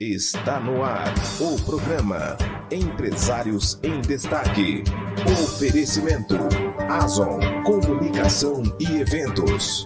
Está no ar o programa Empresários em Destaque. Oferecimento Azon Comunicação e Eventos.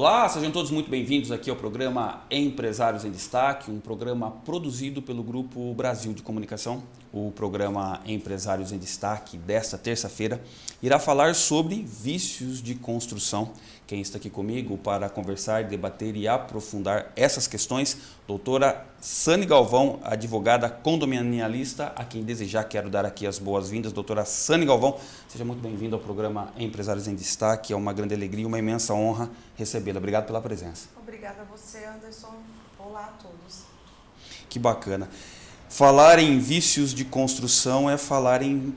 Olá, sejam todos muito bem-vindos aqui ao programa Empresários em Destaque, um programa produzido pelo Grupo Brasil de Comunicação. O programa Empresários em Destaque desta terça-feira irá falar sobre vícios de construção. Quem está aqui comigo para conversar, debater e aprofundar essas questões, doutora Sani Galvão, advogada condominialista, a quem desejar quero dar aqui as boas-vindas. Doutora Sani Galvão, seja muito bem-vinda ao programa Empresários em Destaque. É uma grande alegria e uma imensa honra recebê-la. Obrigado pela presença. Obrigada a você, Anderson. Olá a todos. Que bacana. Falar em vícios de construção é falar em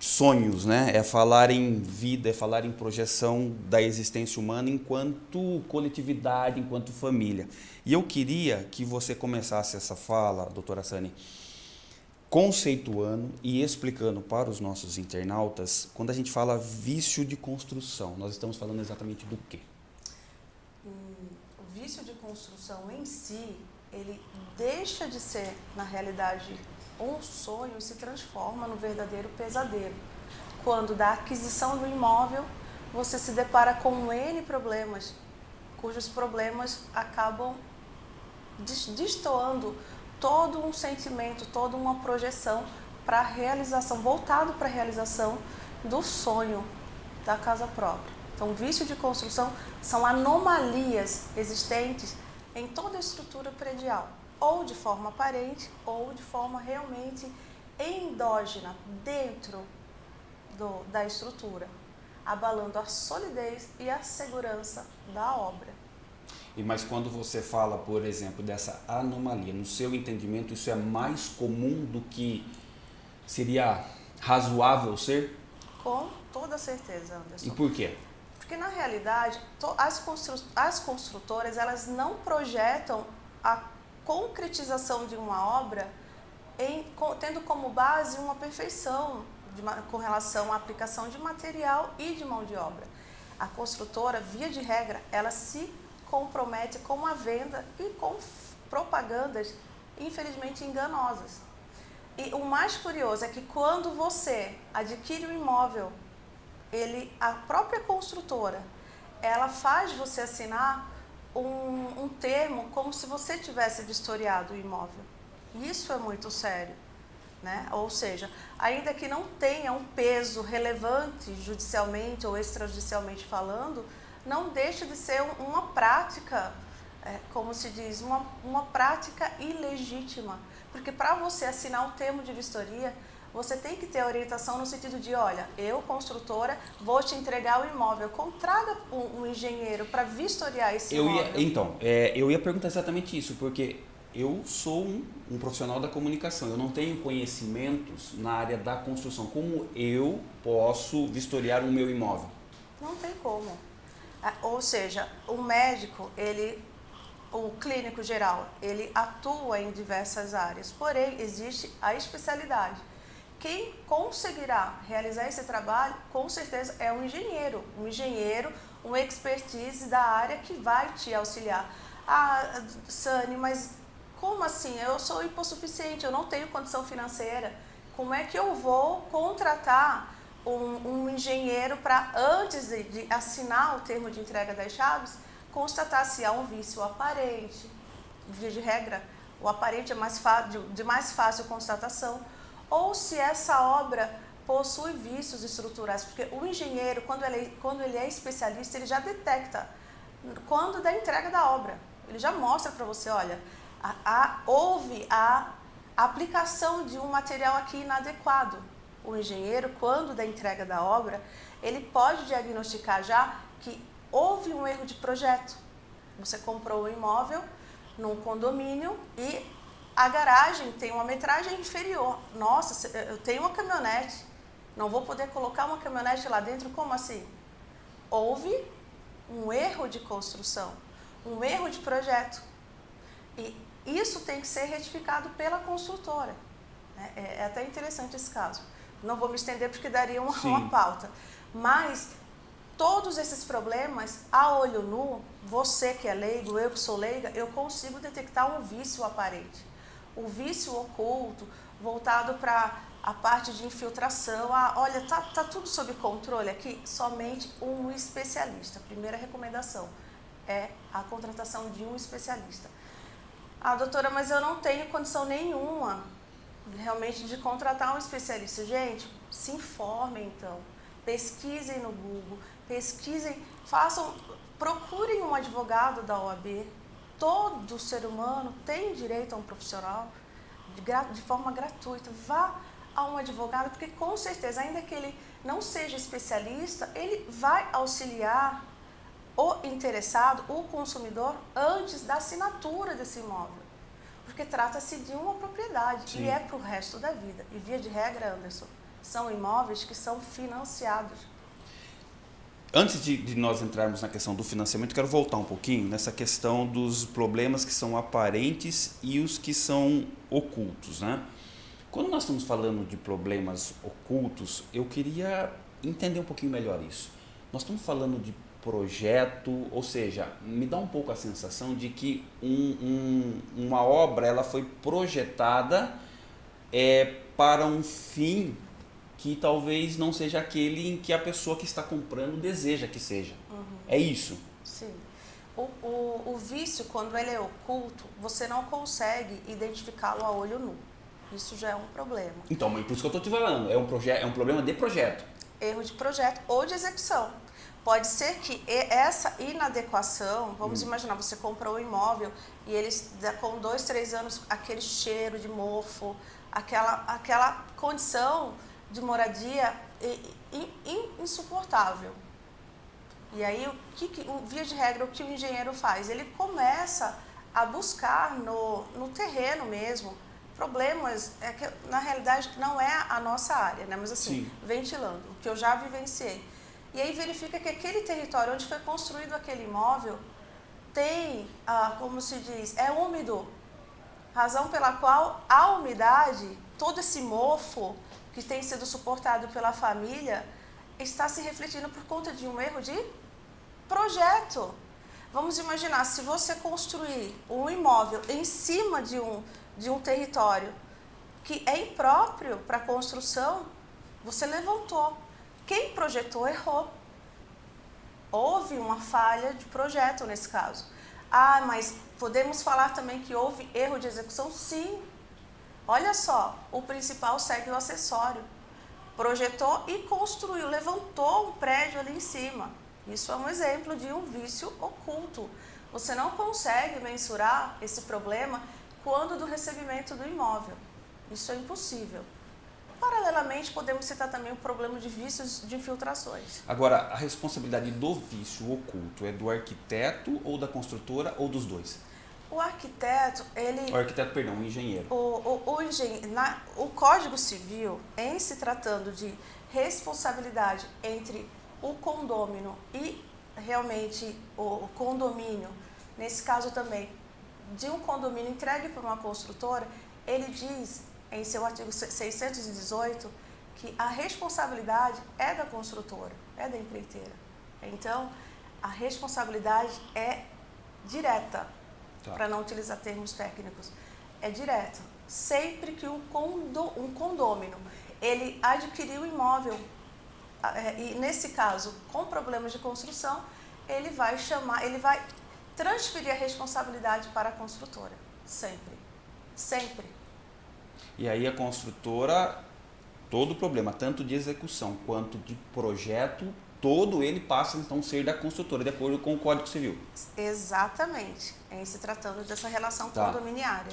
sonhos, né? É falar em vida, é falar em projeção da existência humana enquanto coletividade, enquanto família. E eu queria que você começasse essa fala, doutora Sani, conceituando e explicando para os nossos internautas, quando a gente fala vício de construção, nós estamos falando exatamente do quê? O vício de construção em si, ele deixa de ser, na realidade, um sonho se transforma no verdadeiro pesadelo. Quando da aquisição do imóvel, você se depara com N problemas, cujos problemas acabam destoando todo um sentimento, toda uma projeção para a realização, voltado para a realização do sonho da casa própria. Então, vício de construção são anomalias existentes em toda a estrutura predial ou de forma aparente ou de forma realmente endógena, dentro do, da estrutura, abalando a solidez e a segurança da obra. E mas quando você fala, por exemplo, dessa anomalia, no seu entendimento, isso é mais comum do que seria razoável ser? Com toda certeza, Anderson. E por quê? Porque na realidade, as, constru as construtoras, elas não projetam a concretização de uma obra em, tendo como base uma perfeição de, com relação à aplicação de material e de mão de obra. A construtora, via de regra, ela se compromete com a venda e com propagandas, infelizmente, enganosas. E o mais curioso é que quando você adquire um imóvel, ele, a própria construtora, ela faz você assinar um, um termo como se você tivesse vistoriado o imóvel. Isso é muito sério. Né? Ou seja, ainda que não tenha um peso relevante judicialmente ou extrajudicialmente falando, não deixa de ser uma prática, é, como se diz, uma, uma prática ilegítima. Porque para você assinar um termo de vistoria, você tem que ter orientação no sentido de, olha, eu, construtora, vou te entregar o imóvel. Contraga um, um engenheiro para vistoriar esse eu imóvel. Ia, então, é, eu ia perguntar exatamente isso, porque eu sou um, um, profissional da comunicação, eu não tenho conhecimentos na área da construção. Como eu posso vistoriar o meu imóvel? Não tem como. Ou seja, o médico, ele, o clínico geral, ele atua em diversas áreas, porém existe a especialidade. Quem conseguirá realizar esse trabalho, com certeza, é um engenheiro. Um engenheiro, um expertise da área que vai te auxiliar. Ah, Sani, mas como assim? Eu sou hipossuficiente, eu não tenho condição financeira. Como é que eu vou contratar um, um engenheiro para, antes de, de, assinar o termo de entrega das chaves, constatar se há um vício aparente? De regra, o aparente é mais de mais fácil constatação ou se essa obra possui vícios estruturais, porque o engenheiro, quando ele, quando ele é especialista, ele já detecta quando da entrega da obra. Ele já mostra para você, olha, a, a, houve a aplicação de um material aqui inadequado. O engenheiro, quando da entrega da obra, ele pode diagnosticar já que houve um erro de projeto. Você comprou o um imóvel num condomínio e a garagem tem uma metragem inferior. Nossa, eu tenho uma caminhonete, não vou poder colocar uma caminhonete lá dentro, como assim? Houve um erro de construção, um erro de projeto. E isso tem que ser retificado pela construtora. Né? É, é até interessante esse caso. Não vou me estender porque daria uma, uma pauta. Mas todos esses problemas, a olho nu, você que é leigo, eu que sou leiga, eu consigo detectar um vício aparente. O vício oculto, voltado para a parte de infiltração. Ah, olha, tá, tá tudo sob controle aqui? Somente um especialista. Primeira recomendação é a contratação de um especialista. Ah, doutora, mas eu não tenho condição nenhuma realmente de contratar um especialista. Gente, se informem então. Pesquisem no Google, pesquisem, façam, procurem um advogado da OAB. Todo ser humano tem direito a um profissional de, de forma gratuita. Vá a um advogado, porque com certeza, ainda que ele não seja especialista, ele vai auxiliar o interessado, o consumidor, antes da assinatura desse imóvel. Porque trata-se de uma propriedade Sim. e é para o resto da vida. E via de regra, Anderson, são imóveis que são financiados. Antes de, de, nós entrarmos na questão do financiamento, quero voltar um pouquinho nessa questão dos problemas que são aparentes e os que são ocultos. Né? Quando nós estamos falando de problemas ocultos, eu queria entender um pouquinho melhor isso. Nós estamos falando de projeto, ou seja, me dá um pouco a sensação de que um, um, uma obra ela foi projetada é, para um fim que talvez não seja aquele em que a pessoa que está comprando deseja que seja. Uhum. É isso? Sim. O, o, o vício, quando ele é oculto, você não consegue identificá-lo a olho nu. Isso já é um problema. Então, mas por isso que eu estou te falando, é um, é um problema de projeto. Erro de projeto ou de execução. Pode ser que essa inadequação, vamos hum. imaginar, você comprou um imóvel e eles, com dois, três anos, aquele cheiro de mofo, aquela, aquela condição de moradia insuportável. E aí, o que, via de regra, o que o engenheiro faz? Ele começa a buscar no, no terreno mesmo problemas, é que na realidade não é a nossa área, né? mas assim, Sim. ventilando, o que eu já vivenciei. E aí verifica que aquele território onde foi construído aquele imóvel tem, ah, como se diz, é úmido. Razão pela qual a umidade, todo esse mofo que tem sido suportado pela família, está se refletindo por conta de um erro de projeto. Vamos imaginar, se você construir um imóvel em cima de um, de um território que é impróprio para construção, você levantou. Quem projetou errou. Houve uma falha de projeto nesse caso. Ah, mas podemos falar também que houve erro de execução? Sim. Olha só, o principal segue o acessório. Projetou e construiu, levantou um prédio ali em cima. Isso é um exemplo de um vício oculto. Você não consegue mensurar esse problema quando do recebimento do imóvel. Isso é impossível. Paralelamente, podemos citar também o problema de vícios de infiltrações. Agora, a responsabilidade do vício oculto é do arquiteto ou da construtora ou dos dois? O arquiteto, ele... O arquiteto, perdão, o engenheiro. O, o, o, engen... Na, o Código Civil, em se tratando de responsabilidade entre o condômino e realmente o condomínio, nesse caso também de um condomínio entregue por uma construtora, ele diz em seu artigo 618 que a responsabilidade é da construtora, é da empreiteira. Então, a responsabilidade é direta, tá. para não utilizar termos técnicos, é direta. Sempre que um, condo, um condômino ele adquiriu o imóvel, é, e nesse caso com problemas de construção, ele vai chamar, ele vai transferir a responsabilidade para a construtora. Sempre. Sempre. E aí a construtora, todo o problema, tanto de execução quanto de projeto, todo ele passa então a ser da construtora, de acordo com o Código Civil. Exatamente, em se tratando dessa relação tá. condominiária.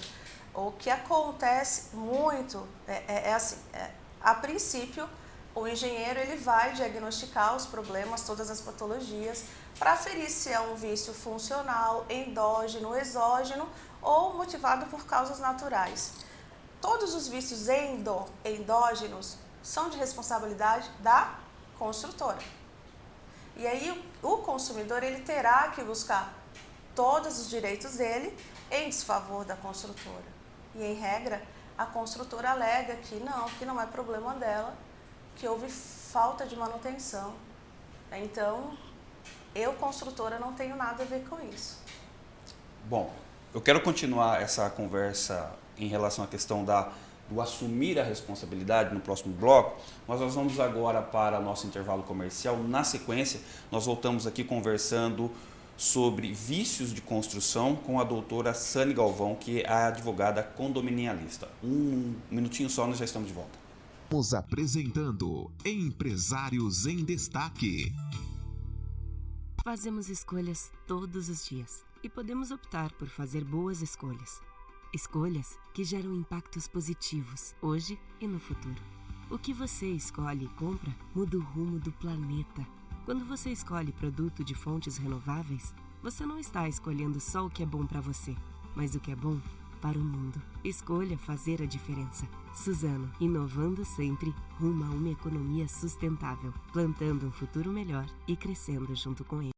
O que acontece muito é, é, é assim, é, a princípio, o engenheiro ele vai diagnosticar os problemas, todas as patologias, para aferir se é um vício funcional, endógeno, exógeno ou motivado por causas naturais. Todos os vícios endo, endógenos são de responsabilidade da construtora. E aí o consumidor ele terá que buscar todos os direitos dele em desfavor da construtora. E em regra, a construtora alega que não, que não é problema dela que houve falta de manutenção. Então, eu, construtora, não tenho nada a ver com isso. Bom, eu quero continuar essa conversa em relação à questão da, do assumir a responsabilidade no próximo bloco, mas nós vamos agora para nosso intervalo comercial. Na sequência, nós voltamos aqui conversando sobre vícios de construção com a doutora Sani Galvão, que é a advogada condominialista. Um minutinho só, nós já estamos de volta. Estamos apresentando Empresários em Destaque. Fazemos escolhas todos os dias e podemos optar por fazer boas escolhas. Escolhas que geram impactos positivos hoje e no futuro. O que você escolhe e compra muda o rumo do planeta. Quando você escolhe produto de fontes renováveis, você não está escolhendo só o que é bom para você, mas o que é bom para o mundo. Escolha fazer a diferença. Suzano, inovando sempre rumo a uma economia sustentável, plantando um futuro melhor e crescendo junto com ele.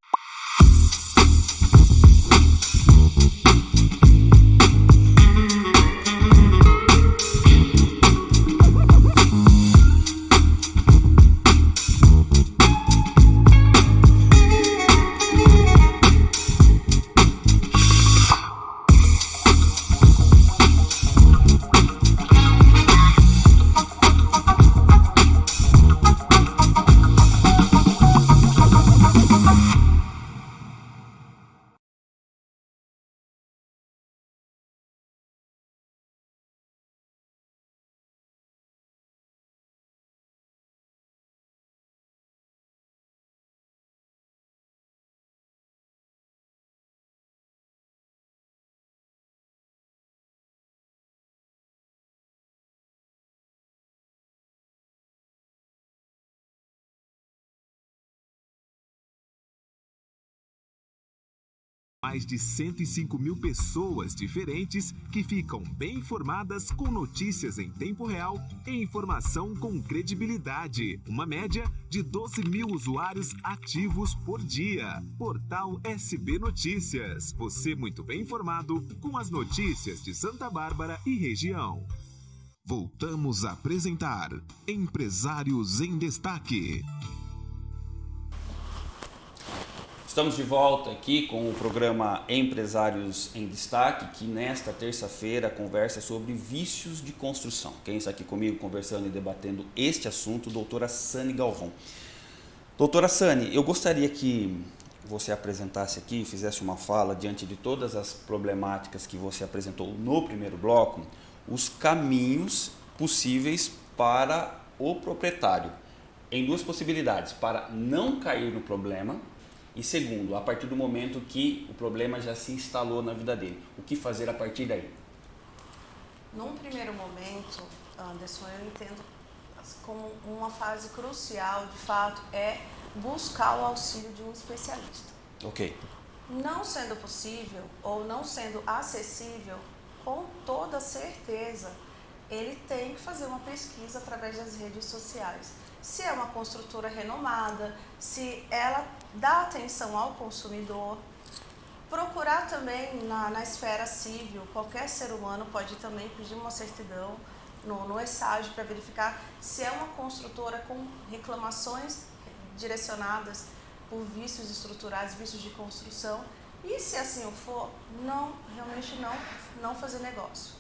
Mais de 105 mil pessoas diferentes que ficam bem informadas com notícias em tempo real e informação com credibilidade. Uma média de 12 mil usuários ativos por dia. Portal SB Notícias. Você muito bem informado com as notícias de Santa Bárbara e região. Voltamos a apresentar Empresários em Destaque. Estamos de volta aqui com o programa Empresários em Destaque, que nesta terça-feira conversa sobre vícios de construção. Quem está aqui comigo conversando e debatendo este assunto, doutora Sani Galvão. Doutora Sani, eu gostaria que você apresentasse aqui, fizesse uma fala diante de todas as problemáticas que você apresentou no primeiro bloco, os caminhos possíveis para o proprietário, em duas possibilidades, para não cair no problema e segundo, a partir do momento que o problema já se instalou na vida dele, o que fazer a partir daí? Num primeiro momento, Anderson, eu entendo como uma fase crucial, de fato, é buscar o auxílio de um especialista. Ok. Não sendo possível ou não sendo acessível, com toda certeza, ele tem que fazer uma pesquisa através das redes sociais se é uma construtora renomada, se ela dá atenção ao consumidor. Procurar também na, na esfera civil, qualquer ser humano pode também pedir uma certidão no, no ESAG para verificar se é uma construtora com reclamações direcionadas por vícios estruturais, vícios de construção. E se assim for, não, realmente não, não fazer negócio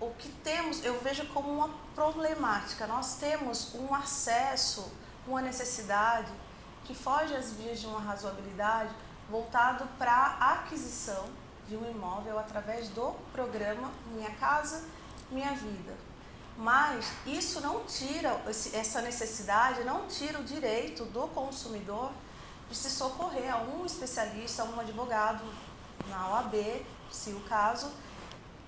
o que temos, eu vejo como uma problemática. Nós temos um acesso, uma necessidade que foge às vias de uma razoabilidade voltado para a aquisição de um imóvel através do programa Minha Casa Minha Vida. Mas isso não tira, essa necessidade não tira o direito do consumidor de se socorrer a um especialista, a um advogado na OAB, se o caso,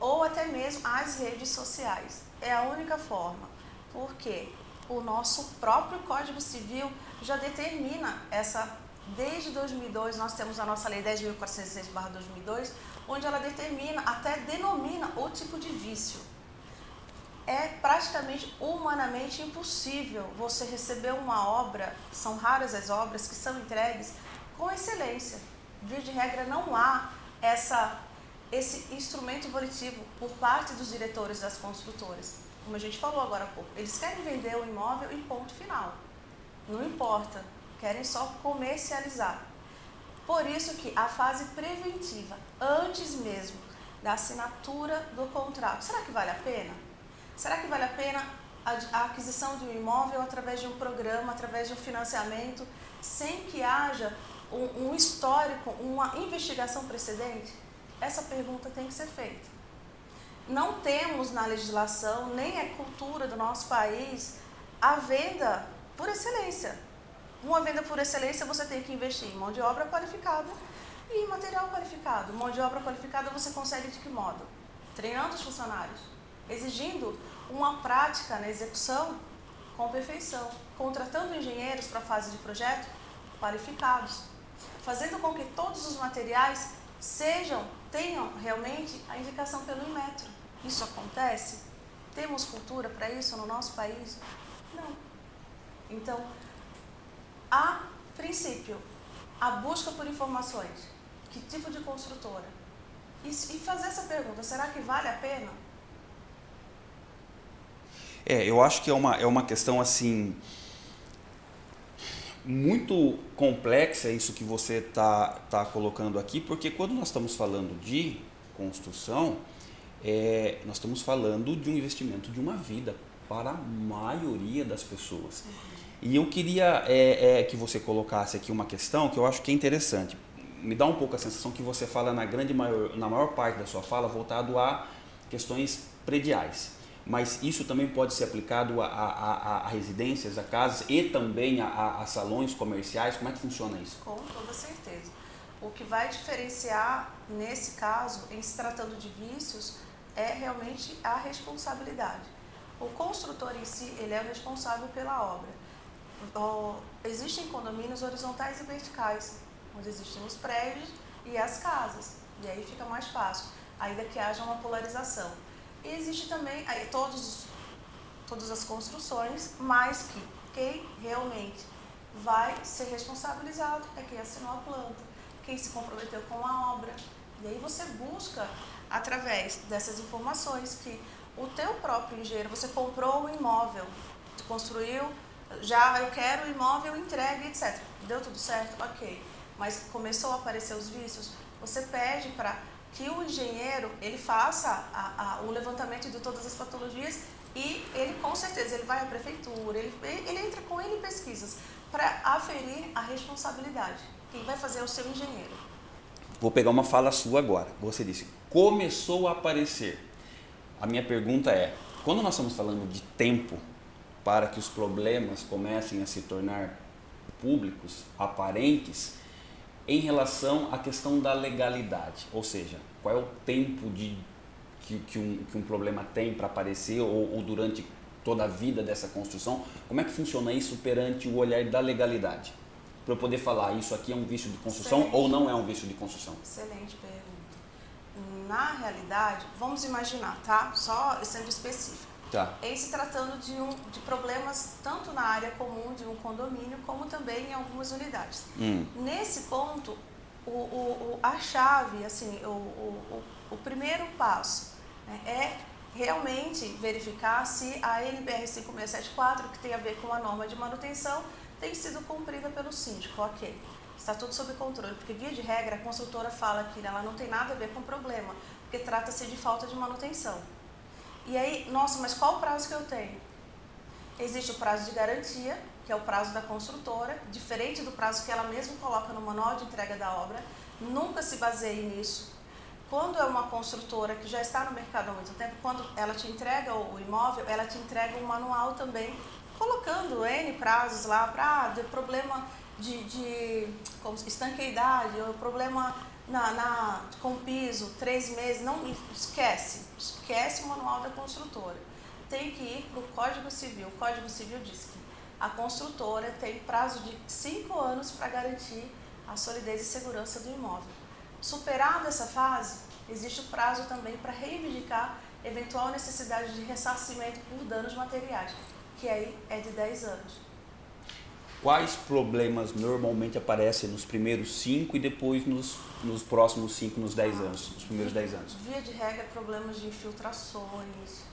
ou até mesmo as redes sociais. É a única forma. Por quê? O nosso próprio Código Civil já determina essa. Desde 2002, nós temos a nossa Lei 10.406-2002, onde ela determina, até denomina o tipo de vício. É praticamente humanamente impossível você receber uma obra, são raras as obras que são entregues com excelência. Via de regra, não há essa esse instrumento volitivo por parte dos diretores das construtoras. Como a gente falou agora há pouco, eles querem vender o imóvel e ponto final. Não importa, querem só comercializar. Por isso que a fase preventiva, antes mesmo da assinatura do contrato, será que vale a pena? Será que vale a pena a aquisição de um imóvel através de um programa, através de um financiamento, sem que haja um, um histórico, uma investigação precedente? Essa pergunta tem que ser feita. Não temos na legislação, nem é cultura do nosso país, a venda por excelência. Uma venda por excelência você tem que investir em mão de obra qualificada e em material qualificado. Mão de obra qualificada você consegue de que modo? Treinando os funcionários, exigindo uma prática na execução com perfeição, contratando engenheiros para a fase de projeto qualificados, fazendo com que todos os materiais sejam, tenham realmente a indicação pelo Inmetro. Isso acontece? Temos cultura para isso no nosso país? Não. Então, a princípio, a busca por informações. Que tipo de construtora? E, e fazer essa pergunta, será que vale a pena? É, eu acho que é uma, é uma questão assim muito complexa isso que você está tá colocando aqui, porque quando nós estamos falando de construção, é, nós estamos falando de um investimento de uma vida para a maioria das pessoas. E eu queria é, é, que você colocasse aqui uma questão que eu acho que é interessante. Me dá um pouco a sensação que você fala na grande maior, na maior parte da sua fala voltado a questões prediais mas isso também pode ser aplicado a, a, a residências, a casas e também a, a, salões comerciais? Como é que funciona isso? Com toda certeza. O que vai diferenciar nesse caso, em se tratando de vícios, é realmente a responsabilidade. O construtor em si, ele é o responsável pela obra. existem condomínios horizontais e verticais, onde existem os prédios e as casas. E aí fica mais fácil, ainda que haja uma polarização. E existe também aí, todos, todas as construções, mas que quem realmente vai ser responsabilizado é quem assinou a planta, quem se comprometeu com a obra. E aí você busca, através dessas informações, que o teu próprio engenheiro, você comprou o imóvel, construiu, já eu quero o imóvel entregue, etc. Deu tudo certo? Ok. Mas começou a aparecer os vícios, você pede para que o engenheiro ele faça a, a, o levantamento de todas as patologias e ele com certeza ele vai à prefeitura, ele, ele entra com ele pesquisas para aferir a responsabilidade. Quem vai fazer é o seu engenheiro. Vou pegar uma fala sua agora. Você disse, começou a aparecer. A minha pergunta é, quando nós estamos falando de tempo para que os problemas comecem a se tornar públicos, aparentes, em relação à questão da legalidade, ou seja, qual é o tempo de, que, que, um, que um problema tem para aparecer ou, ou durante toda a vida dessa construção, como é que funciona isso perante o olhar da legalidade? Para eu poder falar, isso aqui é um vício de construção Excelente. ou não é um vício de construção? Excelente pergunta. Na realidade, vamos imaginar, tá? Só sendo específico. Tá. Em se tratando de, um, de problemas tanto na área comum de um condomínio, como também em algumas unidades. Hum. Nesse ponto, o, o, a chave, assim, o, o, o primeiro passo né, é realmente verificar se a NBR 5674, que tem a ver com a norma de manutenção, tem sido cumprida pelo síndico. Ok, está tudo sob controle, porque via de regra a consultora fala que ela não tem nada a ver com o problema, porque trata-se de falta de manutenção. E aí, nossa, mas qual o prazo que eu tenho? Existe o prazo de garantia, que é o prazo da construtora, diferente do prazo que ela mesma coloca no manual de entrega da obra. Nunca se baseie nisso. Quando é uma construtora que já está no mercado há muito tempo, quando ela te entrega o imóvel, ela te entrega um manual também, colocando N prazos lá para ah, problema de, de como, estanqueidade, ou problema na, na, com piso, três meses, não esquece, esquece o manual da construtora. Tem que ir para o Código Civil. O Código Civil diz que a construtora tem prazo de cinco anos para garantir a solidez e segurança do imóvel. Superada essa fase, existe o prazo também para reivindicar eventual necessidade de ressarcimento por danos materiais, que aí é de 10 anos. Quais problemas normalmente aparecem nos primeiros 5 e depois nos, nos próximos 5, nos 10 anos, nos primeiros 10 anos? Via de regra, problemas de infiltrações,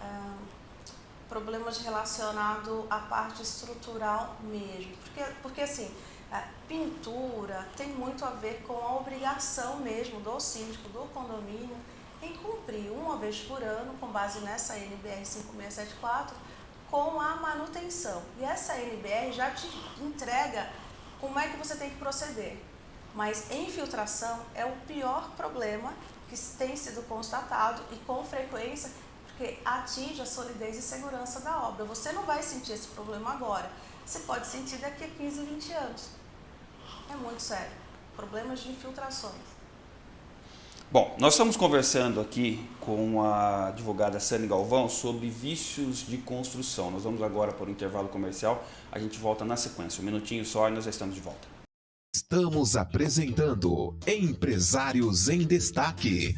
ah, problemas relacionados à parte estrutural mesmo. Porque, porque assim, a pintura tem muito a ver com a obrigação mesmo do síndico, do condomínio, em cumprir uma vez por ano, com base nessa NBR 5674, com a manutenção. E essa NBR já te entrega como é que você tem que proceder. Mas infiltração é o pior problema que tem sido constatado e com frequência porque atinge a solidez e segurança da obra. Você não vai sentir esse problema agora, você pode sentir daqui a 15, 20 anos. É muito sério. Problemas de infiltrações. Bom, nós estamos conversando aqui com a advogada Sani Galvão sobre vícios de construção. Nós vamos agora para o intervalo comercial, a gente volta na sequência. Um minutinho só e nós já estamos de volta. Estamos apresentando Empresários em Destaque.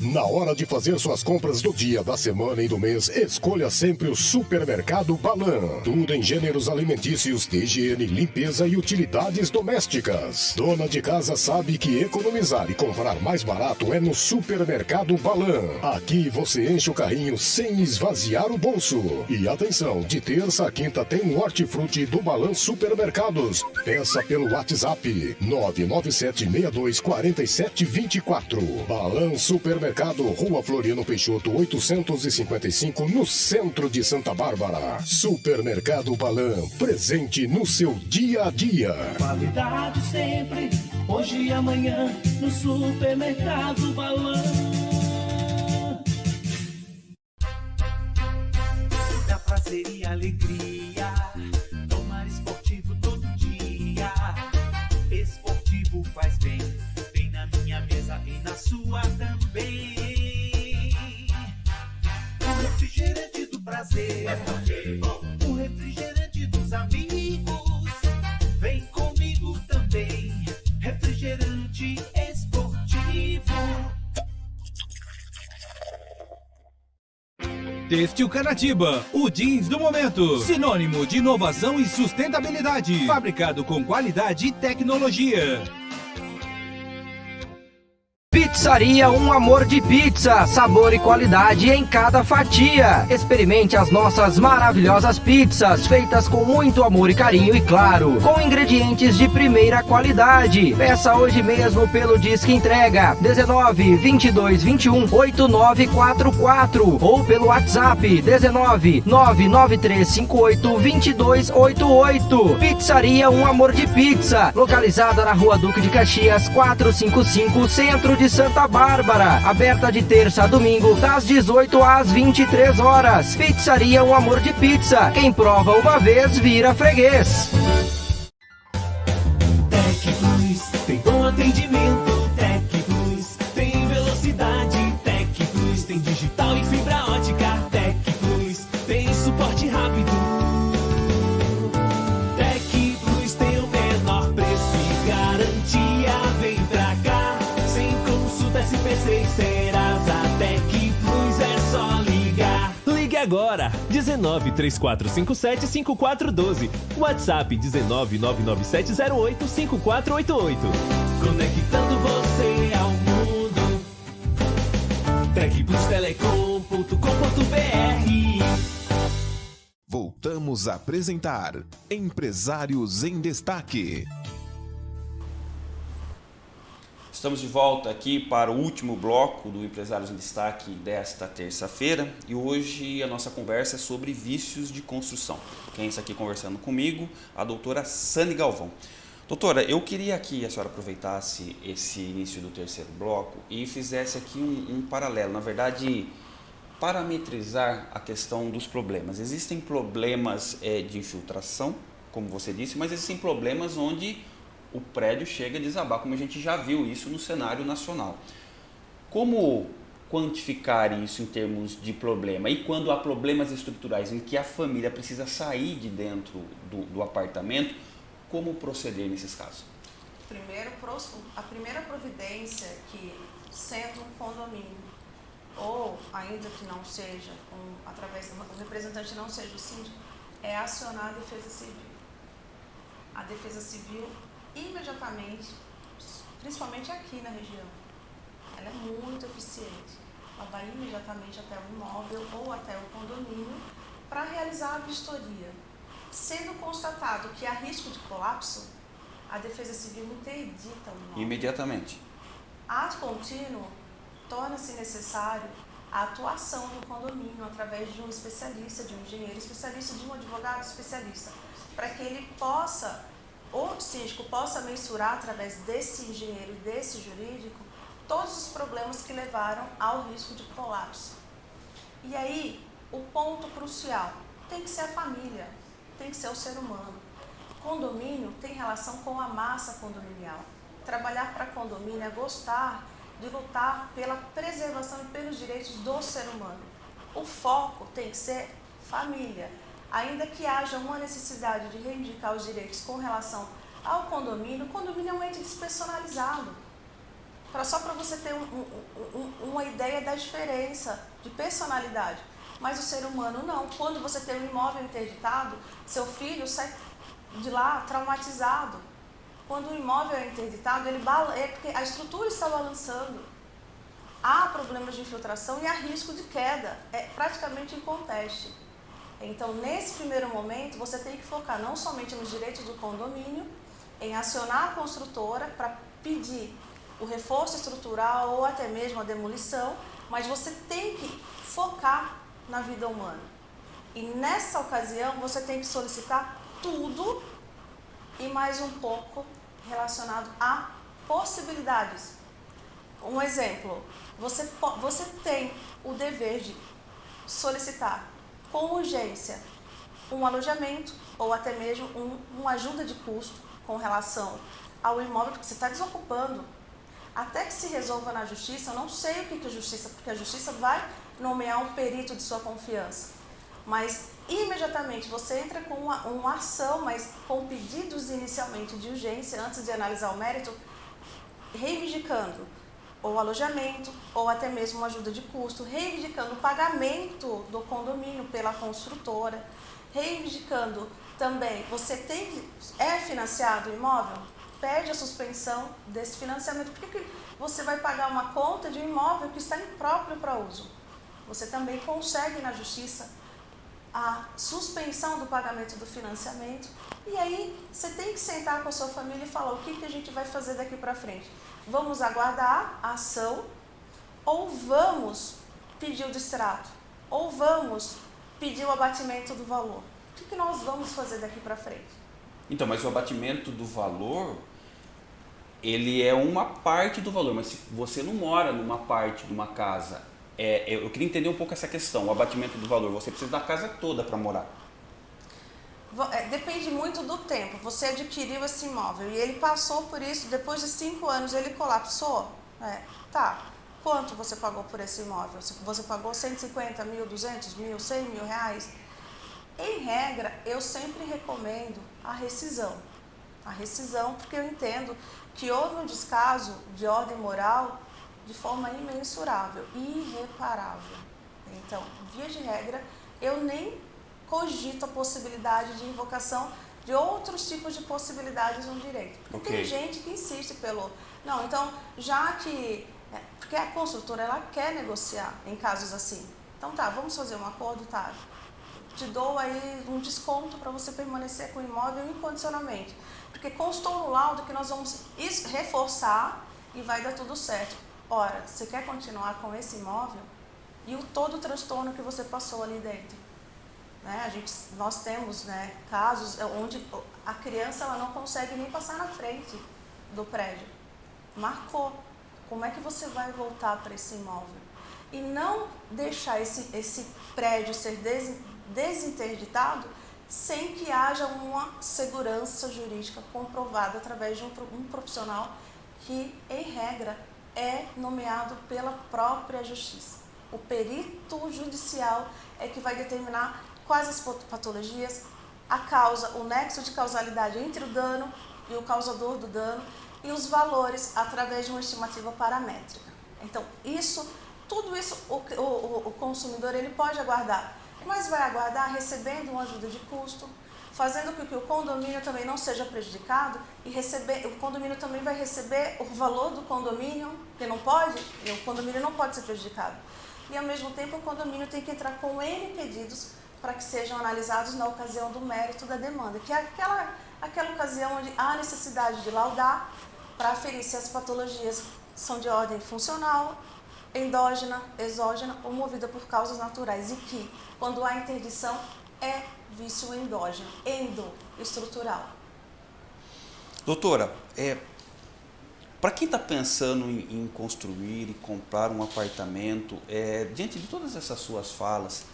Na hora de fazer suas compras do dia, da semana e do mês, escolha sempre o Supermercado Balan. Tudo em gêneros alimentícios, higiene, limpeza e utilidades domésticas. Dona de casa sabe que economizar e comprar mais barato é no Supermercado Balan. Aqui você enche o carrinho sem esvaziar o bolso. E atenção, de terça a quinta tem um hortifruti do Balan Supermercados. Peça pelo WhatsApp 997624724. Balan Supermercado Mercado, Rua Floriano Peixoto, 855, no centro de Santa Bárbara. Supermercado Balan, presente no seu dia a dia. Qualidade sempre, hoje e amanhã, no Supermercado Balan. Da prazer e alegria, Têxtil Canatiba, o jeans do momento. Sinônimo de inovação e sustentabilidade. Fabricado com qualidade e tecnologia. Pizzaria Um Amor de Pizza, sabor e qualidade em cada fatia. Experimente as nossas maravilhosas pizzas, feitas com muito amor e carinho e claro, com ingredientes de primeira qualidade. Peça hoje mesmo pelo Disque Entrega 19 22 21 8944 ou pelo WhatsApp 19 993 58 2288. Pizzaria Um Amor de Pizza, localizada na Rua Duque de Caxias 455, Centro de Santa Bárbara, aberta de terça a domingo, das 18 às 23 horas. Pizzaria Um Amor de Pizza. Quem prova uma vez vira freguês. E Serasa. Tec Plus é só ligar. Ligue agora! 19 3457 5412. WhatsApp 19 99708 5488. Conectando você ao mundo. Tecplustelecom.com.br Voltamos a apresentar Empresários em Destaque. Estamos de volta aqui para o último bloco do Empresários em Destaque desta terça-feira e hoje a nossa conversa é sobre vícios de construção. Quem está aqui conversando comigo? A doutora Sani Galvão. Doutora, eu queria que a senhora aproveitasse esse início do terceiro bloco e fizesse aqui um, um paralelo, na verdade, parametrizar a questão dos problemas. Existem problemas é, de infiltração, como você disse, mas existem problemas onde o prédio chega a desabar, como a gente já viu isso no cenário nacional. Como quantificar isso em termos de problema? E quando há problemas estruturais em que a família precisa sair de dentro do, do apartamento, como proceder nesses casos? Primeiro, a primeira providência que, sendo um condomínio, ou ainda que não seja, um, através do o representante não seja o síndico, é acionar a Defesa Civil. A Defesa Civil imediatamente, principalmente aqui na região, ela é muito eficiente. Ela vai imediatamente até o imóvel ou até o condomínio para realizar a vistoria. Sendo constatado que há risco de colapso, a Defesa Civil interdita o imóvel. Imediatamente. Ato contínuo torna-se necessário a atuação do condomínio através de um especialista, de um engenheiro especialista, de um advogado especialista, para que ele possa, o síndico possa mensurar através desse engenheiro desse jurídico todos os problemas que levaram ao risco de colapso. E aí, o ponto crucial tem que ser a família, tem que ser o ser humano. Condomínio tem relação com a massa condominial. Trabalhar para condomínio é gostar de lutar pela preservação e pelos direitos do ser humano. O foco tem que ser família. Ainda que haja uma necessidade de reivindicar os direitos com relação ao condomínio, o condomínio é um ente despersonalizado. Pra, só para você ter um, um, um, uma ideia da diferença de personalidade. Mas o ser humano não. Quando você tem um imóvel interditado, seu filho sai de lá traumatizado quando o imóvel é interditado, ele é porque a estrutura está balançando. Há problemas de infiltração e há risco de queda, é praticamente inconteste. Então, nesse primeiro momento, você tem que focar não somente nos direitos do condomínio, em acionar a construtora para pedir o reforço estrutural ou até mesmo a demolição, mas você tem que focar na vida humana. E nessa ocasião, você tem que solicitar tudo e mais um pouco relacionado a possibilidades. Um exemplo, você, você tem o dever de solicitar com urgência um alojamento ou até mesmo um, uma ajuda de custo com relação ao imóvel que você está desocupando. Até que se resolva na justiça, eu não sei o que, a justiça, porque a justiça vai nomear um perito de sua confiança. Mas imediatamente você entra com uma, uma ação, mas com pedidos inicialmente de urgência, antes de analisar o mérito, reivindicando ou alojamento, ou até mesmo uma ajuda de custo, reivindicando o pagamento do condomínio pela construtora, reivindicando também, você tem é financiado o imóvel? Pede a suspensão desse financiamento. Por que, você vai pagar uma conta de um imóvel que está impróprio para uso? Você também consegue na justiça a suspensão do pagamento do financiamento. E aí você tem que sentar com a sua família e falar o que, que a gente vai fazer daqui para frente. Vamos aguardar a ação ou vamos pedir o distrato? Ou vamos pedir o abatimento do valor? O que, que nós vamos fazer daqui para frente? Então, mas o abatimento do valor, ele é uma parte do valor, mas se você não mora numa parte de uma casa é, eu queria entender um pouco essa questão, o abatimento do valor. Você precisa da casa toda para morar. É, depende muito do tempo. Você adquiriu esse imóvel e ele passou por isso, depois de cinco anos ele colapsou. É, tá. Quanto você pagou por esse imóvel? Você pagou 150 mil, 200 mil, 100 mil reais? Em regra, eu sempre recomendo a rescisão. A rescisão, porque eu entendo que houve um descaso de ordem moral de forma imensurável, irreparável. Então, via de regra, eu nem cogito a possibilidade de invocação de outros tipos de possibilidades no direito. Porque okay. tem gente que insiste pelo... Não, então, já que... É, porque a construtora, ela quer negociar em casos assim. Então tá, vamos fazer um acordo, tá? Te dou aí um desconto para você permanecer com o imóvel incondicionalmente. Porque constou no laudo que nós vamos reforçar e vai dar tudo certo. Ora, você quer continuar com esse imóvel e o todo o transtorno que você passou ali dentro. Né? A gente, nós temos né, casos onde a criança ela não consegue nem passar na frente do prédio. Marcou. Como é que você vai voltar para esse imóvel? E não deixar esse, esse prédio ser des, desinterditado sem que haja uma segurança jurídica comprovada através de um, um profissional que, em regra, é nomeado pela própria justiça. O perito judicial é que vai determinar quais as patologias, a causa, o nexo de causalidade entre o dano e o causador do dano e os valores através de uma estimativa paramétrica. Então, isso, tudo isso o, o, o consumidor ele pode aguardar. mas vai aguardar recebendo uma ajuda de custo, fazendo com que o condomínio também não seja prejudicado e receber, o condomínio também vai receber o valor do condomínio, que não pode, o condomínio não pode ser prejudicado. E ao mesmo tempo o condomínio tem que entrar com N pedidos para que sejam analisados na ocasião do mérito da demanda, que é aquela, aquela ocasião onde há necessidade de laudar para aferir se as patologias são de ordem funcional, endógena, exógena ou movida por causas naturais e que, quando há interdição, é vício endógeno, endoestrutural. Doutora, é, para quem está pensando em, em, construir e comprar um apartamento, é, diante de todas essas suas falas,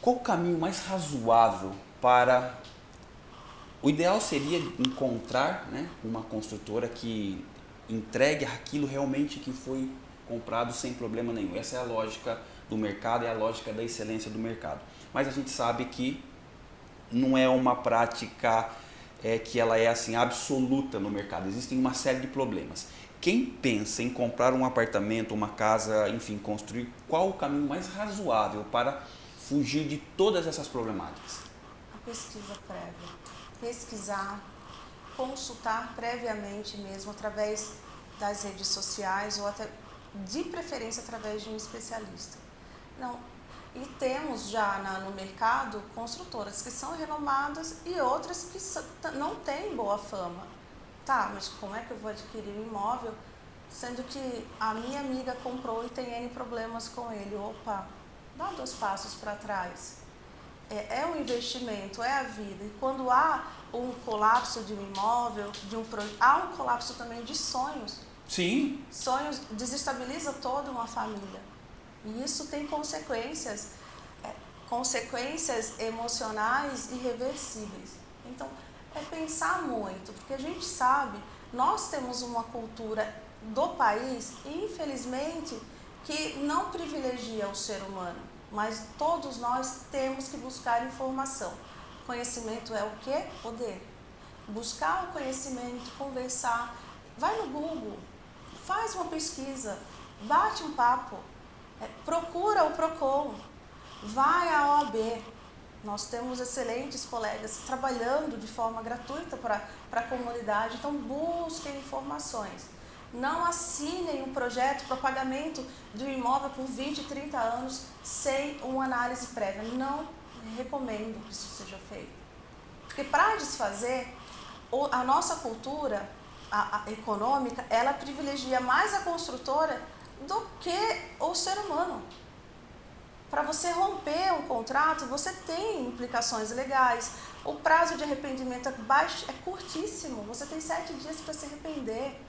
qual o caminho mais razoável para... O ideal seria encontrar né, uma construtora que entregue aquilo realmente que foi comprado sem problema nenhum. Essa é a lógica do mercado, é a lógica da excelência do mercado. Mas a gente sabe que não é uma prática é, que ela é assim absoluta no mercado. Existem uma série de problemas. Quem pensa em comprar um apartamento, uma casa, enfim, construir, qual o caminho mais razoável para fugir de todas essas problemáticas? A pesquisa prévia. Pesquisar, consultar previamente mesmo, através das redes sociais ou até de preferência através de um especialista. Não, e temos já na, no mercado construtoras que são renomadas e outras que não têm boa fama. Tá, mas como é que eu vou adquirir um imóvel sendo que a minha amiga comprou e tem N problemas com ele? Opa, dá dois passos para trás. É, é um investimento, é a vida. E quando há um colapso de um imóvel, de um há um colapso também de sonhos. Sim. Sonhos desestabiliza toda uma família. E isso tem consequências, é, consequências emocionais irreversíveis. Então, é pensar muito, porque a gente sabe, nós temos uma cultura do país, infelizmente, que não privilegia o ser humano, mas todos nós temos que buscar informação. Conhecimento é o que? Poder. Buscar o conhecimento, conversar, vai no Google, faz uma pesquisa, bate um papo, é, procura o PROCON, vai à OAB. Nós temos excelentes colegas trabalhando de forma gratuita para a comunidade, então busquem informações. Não assinem um projeto para pagamento de um imóvel por 20, 30 anos sem uma análise prévia. Não recomendo que isso seja feito. Porque para desfazer, a nossa cultura a, a econômica, ela privilegia mais a construtora do que o ser humano. Para você romper um contrato, você tem implicações legais. O prazo de arrependimento é, baixo, é curtíssimo. Você tem sete dias para se arrepender.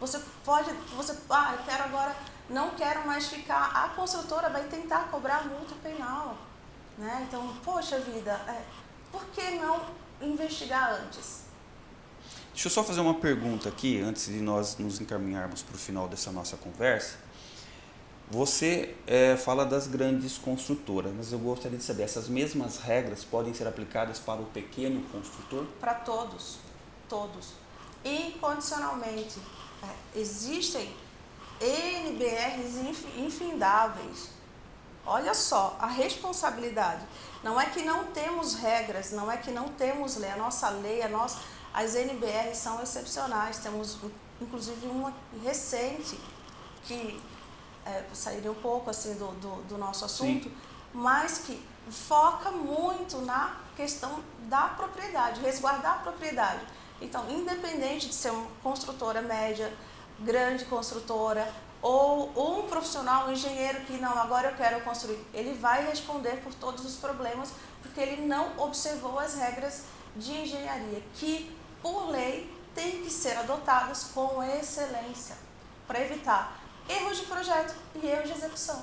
Você pode, você, ah, eu quero agora, não quero mais ficar. A construtora vai tentar cobrar multa penal. Né? Então, poxa vida, é, por que não investigar antes? Deixa eu só fazer uma pergunta aqui, antes de nós nos encaminharmos para o final dessa nossa conversa. Você é, fala das grandes construtoras, mas eu gostaria de saber, essas mesmas regras podem ser aplicadas para o pequeno construtor? Para todos, todos. Incondicionalmente. Existem NBRs infindáveis. Olha só, a responsabilidade. Não é que não temos regras, não é que não temos lei. A nossa lei, a nossa as NBRs são excepcionais, temos inclusive uma recente que é, sairia um pouco assim do, do, do nosso assunto, Sim. mas que foca muito na questão da propriedade, resguardar a propriedade. Então, independente de ser uma construtora média, grande construtora, ou um profissional, um engenheiro que não, agora eu quero construir, ele vai responder por todos os problemas, porque ele não observou as regras de engenharia, que por lei, têm que ser adotadas com excelência para evitar erros de projeto e erros de execução.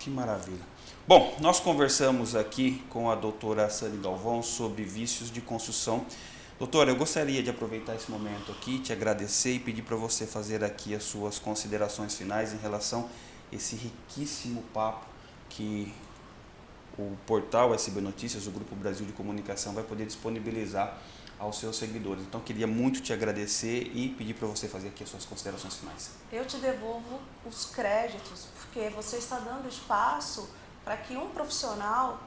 Que maravilha. Bom, nós conversamos aqui com a doutora Sani Galvão sobre vícios de construção. Doutora, eu gostaria de aproveitar esse momento aqui, te agradecer e pedir para você fazer aqui as suas considerações finais em relação a esse riquíssimo papo que o portal SB Notícias, o Grupo Brasil de Comunicação, vai poder disponibilizar aos seus seguidores. Então, queria muito te agradecer e pedir para você fazer aqui as suas considerações finais. Eu te devolvo os créditos, porque você está dando espaço para que um profissional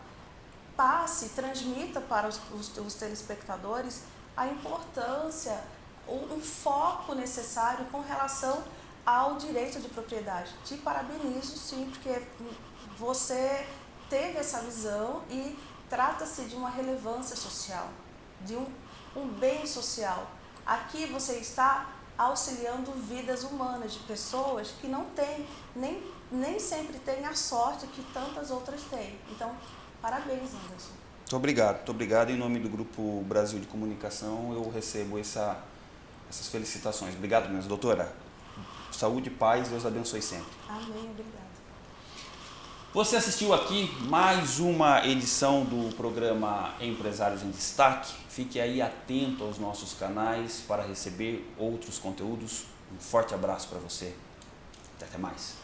passe, transmita para os, os, os telespectadores a importância, um, um foco necessário com relação ao direito de propriedade. Te parabenizo, sim, porque você teve essa visão e trata-se de uma relevância social, de um, um bem social. Aqui você está auxiliando vidas humanas de pessoas que não têm, nem, nem sempre têm a sorte que tantas outras têm. Então, parabéns, Anderson. Muito obrigado, muito obrigado. Em nome do Grupo Brasil de Comunicação, eu recebo essa, essas felicitações. Obrigado mesmo, doutora. Saúde e paz, Deus abençoe sempre. Amém, obrigado. Você assistiu aqui mais uma edição do programa Empresários em Destaque. Fique aí atento aos nossos canais para receber outros conteúdos. Um forte abraço para você. Até mais.